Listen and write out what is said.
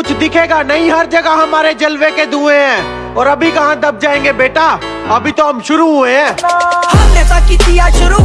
کچھ دکھے گا نہیں، ہر جگہ ہمارے جلوے کے دھوئے ہیں۔ اور ابھی کہاں دب جائیں گے بیٹا؟ ابھی تو ہم شروع ہوئے ہیں۔ ہم نے کی شروع۔